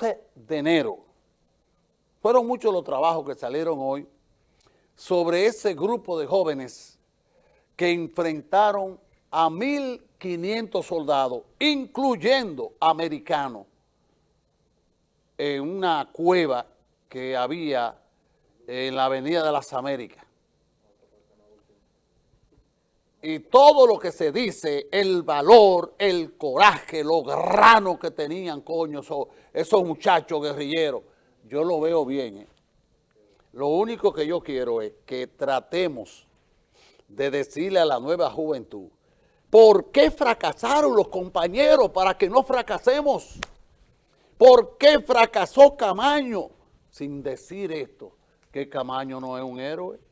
de enero. Fueron muchos los trabajos que salieron hoy sobre ese grupo de jóvenes que enfrentaron a 1.500 soldados, incluyendo americanos, en una cueva que había en la Avenida de las Américas. Y todo lo que se dice, el valor, el coraje, los granos que tenían, coño, esos, muchachos guerrilleros, yo lo veo bien. ¿eh? Lo único que yo quiero es que tratemos de decirle a la nueva juventud, ¿por qué fracasaron los compañeros para que no fracasemos? ¿Por qué fracasó Camaño? Sin decir esto, que Camaño no es un héroe.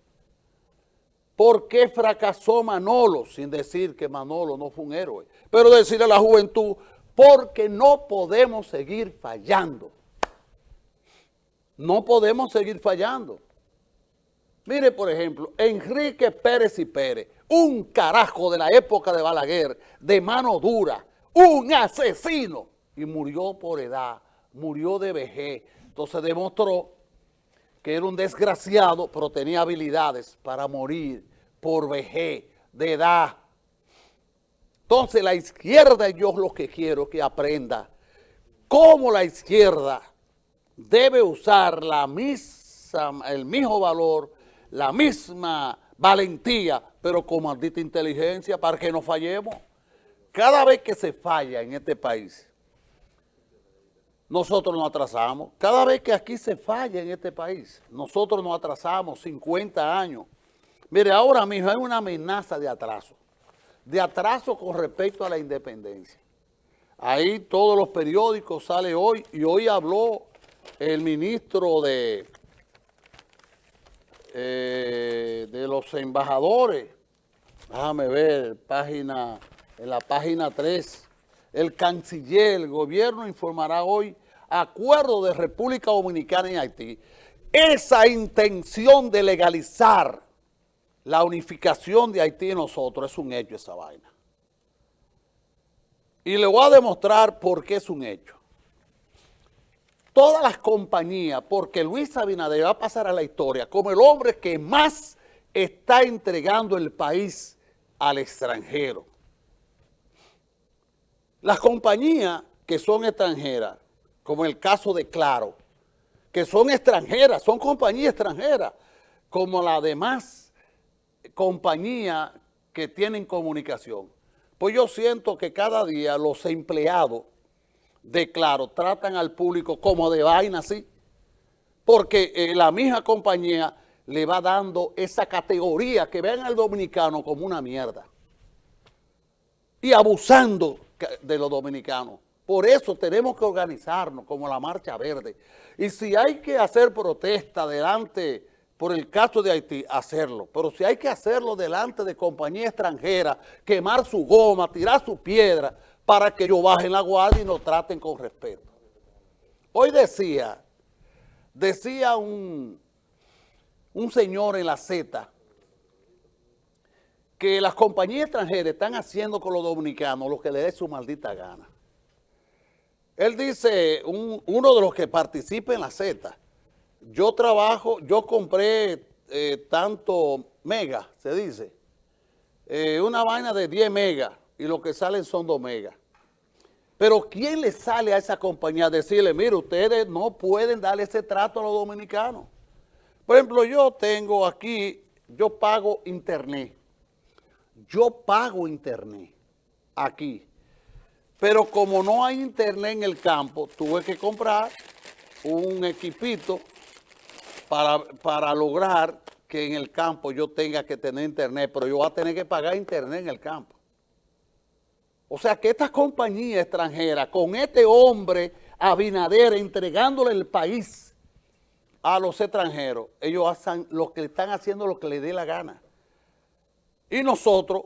¿Por qué fracasó Manolo? Sin decir que Manolo no fue un héroe. Pero decirle a la juventud, porque no podemos seguir fallando. No podemos seguir fallando. Mire, por ejemplo, Enrique Pérez y Pérez, un carajo de la época de Balaguer, de mano dura, un asesino, y murió por edad, murió de vejez. Entonces demostró que era un desgraciado, pero tenía habilidades para morir por vejez, de edad. Entonces la izquierda, yo lo que quiero que aprenda cómo la izquierda debe usar la misma, el mismo valor, la misma valentía, pero con maldita inteligencia para que no fallemos. Cada vez que se falla en este país, nosotros nos atrasamos. Cada vez que aquí se falla en este país, nosotros nos atrasamos 50 años. Mire, ahora mismo hay una amenaza de atraso, de atraso con respecto a la independencia. Ahí todos los periódicos sale hoy, y hoy habló el ministro de, eh, de los embajadores, déjame ver, página, en la página 3, el canciller, el gobierno informará hoy acuerdo de República Dominicana y Haití, esa intención de legalizar la unificación de Haití y nosotros es un hecho esa vaina. Y le voy a demostrar por qué es un hecho. Todas las compañías, porque Luis Abinader va a pasar a la historia como el hombre que más está entregando el país al extranjero. Las compañías que son extranjeras como el caso de Claro, que son extranjeras, son compañías extranjeras, como las demás compañías que tienen comunicación. Pues yo siento que cada día los empleados de Claro tratan al público como de vaina así, porque eh, la misma compañía le va dando esa categoría que vean al dominicano como una mierda y abusando de los dominicanos. Por eso tenemos que organizarnos como la Marcha Verde. Y si hay que hacer protesta delante, por el caso de Haití, hacerlo. Pero si hay que hacerlo delante de compañía extranjera, quemar su goma, tirar su piedra, para que ellos bajen la guardia y nos traten con respeto. Hoy decía, decía un, un señor en la Z, que las compañías extranjeras están haciendo con los dominicanos lo que les dé su maldita gana. Él dice, uno de los que participa en la Z, yo trabajo, yo compré eh, tanto mega, se dice, eh, una vaina de 10 megas y lo que salen son 2 megas. Pero ¿quién le sale a esa compañía a decirle, mire, ustedes no pueden darle ese trato a los dominicanos? Por ejemplo, yo tengo aquí, yo pago internet. Yo pago internet aquí. Pero como no hay internet en el campo, tuve que comprar un equipito para, lograr que en el campo yo tenga que tener internet, pero yo voy a tener que pagar internet en el campo. O sea que estas compañías extranjeras, con este hombre Abinader entregándole el país a los extranjeros, ellos hacen lo que están haciendo lo que les dé la gana. Y nosotros,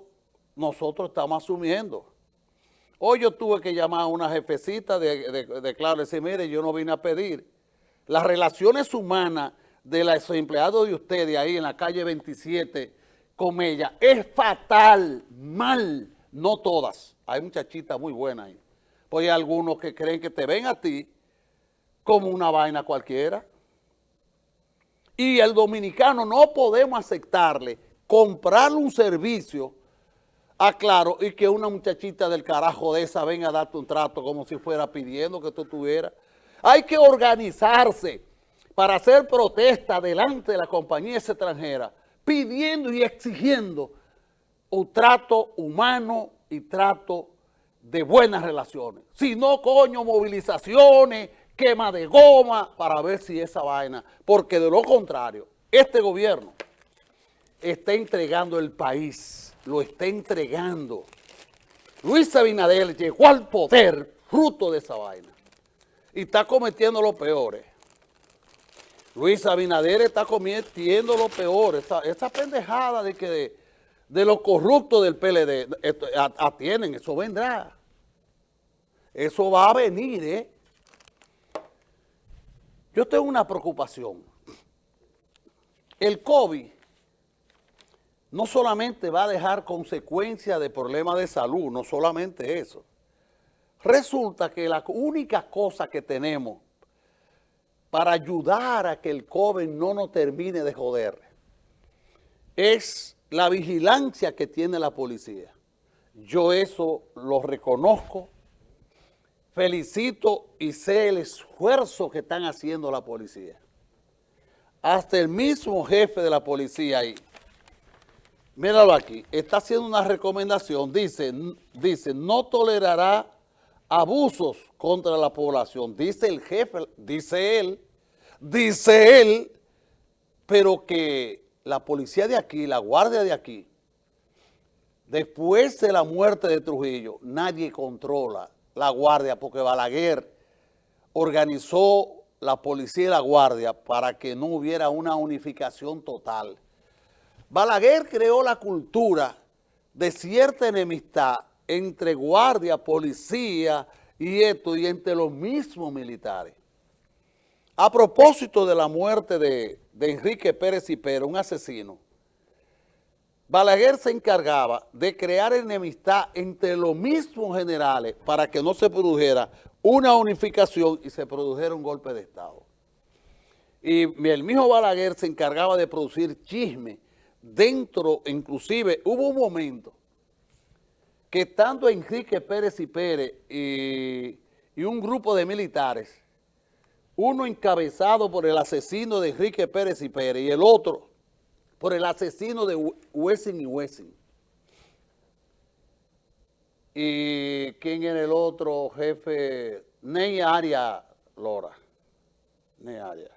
nosotros estamos asumiendo. Hoy yo tuve que llamar a una jefecita de, de, Claro y decir, mire, yo no vine a pedir. Las relaciones humanas de los empleados de ustedes ahí en la calle 27 con ella es fatal, mal, no todas. Hay muchachitas muy buenas ahí. Pues hay algunos que creen que te ven a ti como una vaina cualquiera. Y el dominicano no podemos aceptarle comprarle un servicio a Claro y que una muchachita del carajo de esa venga a darte un trato como si fuera pidiendo que tú tuvieras. Hay que organizarse para hacer protesta delante de la compañía extranjera, pidiendo y exigiendo un trato humano y trato de buenas relaciones. Si no, coño, movilizaciones, quema de goma, para ver si esa vaina, porque de lo contrario, este gobierno está entregando el país, lo está entregando. Luis Abinader llegó al poder fruto de esa vaina y está cometiendo lo peores. Luis Abinader está cometiendo lo peor, esa, pendejada de que de, de los corruptos del PLD atienden, eso vendrá. Eso va a venir, ¿eh? Yo tengo una preocupación. El COVID no solamente va a dejar consecuencias de problemas de salud, no solamente eso. Resulta que la única cosa que tenemos para ayudar a que el COVID no nos termine de joder. Es la vigilancia que tiene la policía. Yo eso lo reconozco, felicito y sé el esfuerzo que están haciendo la policía. Hasta el mismo jefe de la policía ahí, míralo aquí, está haciendo una recomendación, dice, dice, no tolerará abusos contra la población, dice el jefe, dice él, dice él, pero que la policía de aquí, la guardia de aquí, después de la muerte de Trujillo, nadie controla la guardia porque Balaguer organizó la policía y la guardia para que no hubiera una unificación total. Balaguer creó la cultura de cierta enemistad entre guardia, policía y esto, y entre los mismos militares. A propósito de la muerte de, Enrique Pérez y Pérez, un asesino, Balaguer se encargaba de crear enemistad entre los mismos generales para que no se produjera una unificación y se produjera un golpe de Estado. Y el mismo Balaguer se encargaba de producir chisme dentro, inclusive hubo un momento estando Enrique Pérez y Pérez y un grupo de militares uno encabezado por el asesino de Enrique Pérez y Pérez y el otro por el asesino de Wessing y Wessing. ¿Y quién era el otro jefe? Ney Aria Lora. Ney Aria.